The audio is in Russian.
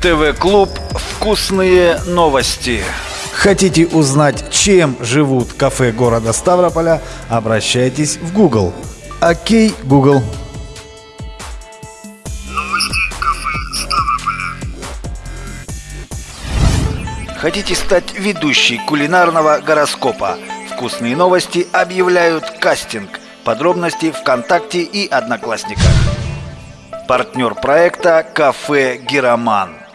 ТВ-клуб «Вкусные новости». Хотите узнать, чем живут кафе города Ставрополя? Обращайтесь в Google. Окей, Google. Хотите стать ведущей кулинарного гороскопа? Вкусные новости объявляют кастинг. Подробности ВКонтакте и Одноклассниках. Партнер проекта «Кафе Героман».